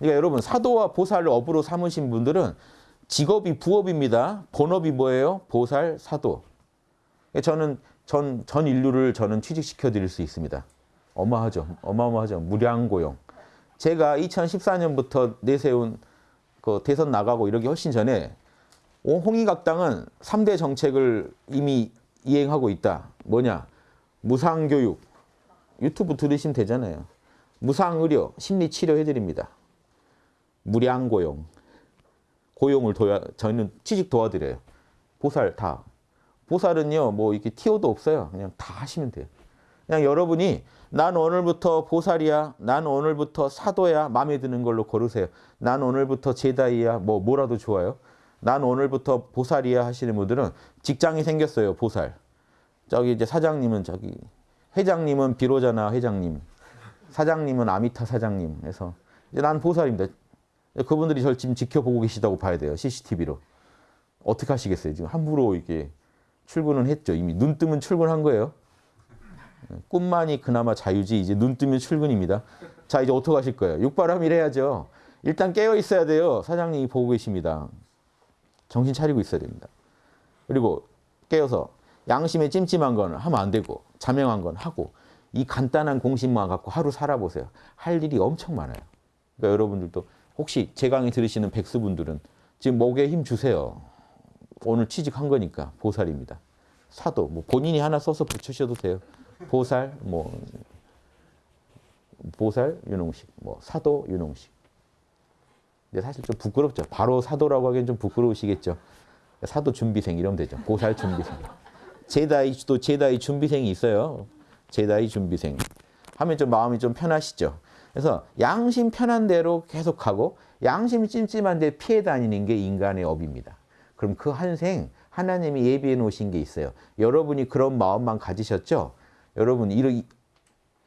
그러니까 여러분 사도와 보살을 업으로 삼으신 분들은 직업이 부업입니다. 본업이 뭐예요? 보살, 사도. 저는 전, 전 인류를 저는 취직시켜 드릴 수 있습니다. 어마하죠. 어마어마하죠. 무량고용. 제가 2014년부터 내세운 그 대선 나가고 이러기 훨씬 전에 홍익학당은 3대 정책을 이미 이행하고 있다. 뭐냐? 무상교육. 유튜브 들으시면 되잖아요. 무상의료, 심리치료 해드립니다. 무량 고용. 고용을 도와, 저희는 취직 도와드려요. 보살 다. 보살은요, 뭐 이렇게 티오도 없어요. 그냥 다 하시면 돼요. 그냥 여러분이 난 오늘부터 보살이야. 난 오늘부터 사도야. 마음에 드는 걸로 고르세요. 난 오늘부터 제다이야. 뭐 뭐라도 좋아요. 난 오늘부터 보살이야 하시는 분들은 직장이 생겼어요. 보살. 저기 이제 사장님은 저기 회장님은 비로자나 회장님. 사장님은 아미타 사장님. 그래서 이제 난 보살입니다. 그분들이 저를 지금 지켜보고 계시다고 봐야 돼요. CCTV로. 어떻게 하시겠어요? 지금 함부로 이렇게 출근은 했죠. 이미 눈 뜨면 출근한 거예요. 꿈만이 그나마 자유지 이제 눈 뜨면 출근입니다. 자 이제 어떻게 하실 거예요? 육바람일 해야죠. 일단 깨어 있어야 돼요. 사장님이 보고 계십니다. 정신 차리고 있어야 됩니다. 그리고 깨어서 양심에 찜찜한 건 하면 안 되고 자명한 건 하고 이 간단한 공식만 갖고 하루 살아보세요. 할 일이 엄청 많아요. 그러니까 여러분들도 혹시 제 강의 들으시는 백수분들은 지금 목에 힘 주세요. 오늘 취직한 거니까 보살입니다. 사도 뭐 본인이 하나 써서 붙이셔도 돼요. 보살 뭐 보살 윤홍식 뭐 사도 윤홍식. 근데 사실 좀 부끄럽죠. 바로 사도라고 하기엔 좀 부끄러우시겠죠. 사도 준비생 이러면 되죠. 보살 준비생. 제다이 또 제다이 준비생이 있어요. 제다이 준비생. 하면 좀 마음이 좀 편하시죠. 그래서 양심 편한 대로 계속하고 양심 찜찜한데 피해 다니는 게 인간의 업입니다. 그럼 그 한생 하나님이 예비해 놓으신 게 있어요. 여러분이 그런 마음만 가지셨죠? 여러분 이런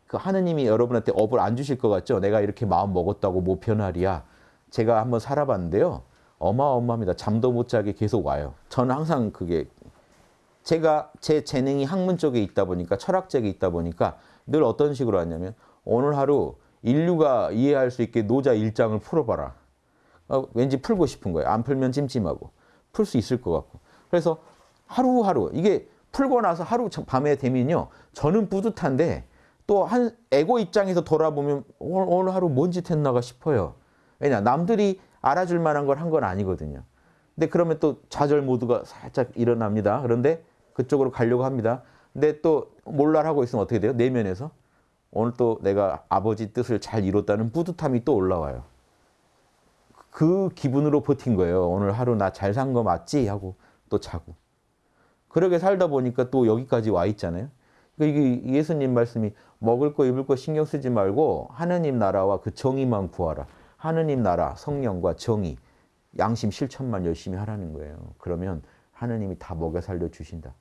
그 하느님이 여러분한테 업을 안 주실 것 같죠? 내가 이렇게 마음 먹었다고 뭐 변하리야. 제가 한번 살아봤는데요. 어마어마합니다. 잠도 못 자게 계속 와요. 저는 항상 그게 제가 제 재능이 학문 쪽에 있다 보니까 철학적에 있다 보니까 늘 어떤 식으로 하냐면 오늘 하루 인류가 이해할 수 있게 노자 일장을 풀어봐라. 어, 왠지 풀고 싶은 거예요. 안 풀면 찜찜하고. 풀 수 있을 것 같고. 그래서 하루하루 이게 풀고 나서 하루 밤에 되면요. 저는 뿌듯한데 또 한 에고 입장에서 돌아보면 오늘, 오늘 하루 뭔 짓 했나가 싶어요. 왜냐 남들이 알아줄 만한 걸 한 건 아니거든요. 근데 그러면 또 좌절 모드가 살짝 일어납니다. 그런데 그쪽으로 가려고 합니다. 근데 또 몰랄하고 있으면 어떻게 돼요? 내면에서 오늘 또 내가 아버지 뜻을 잘 이뤘다는 뿌듯함이 또 올라와요. 그 기분으로 버틴 거예요. 오늘 하루 나 잘 산 거 맞지? 하고 또 자고. 그렇게 살다 보니까 또 여기까지 와 있잖아요. 그러니까 이게 예수님 말씀이 먹을 거 입을 거 신경 쓰지 말고 하느님 나라와 그 정의만 구하라. 하느님 나라, 성령과 정의, 양심 실천만 열심히 하라는 거예요. 그러면 하느님이 다 먹여 살려 주신다.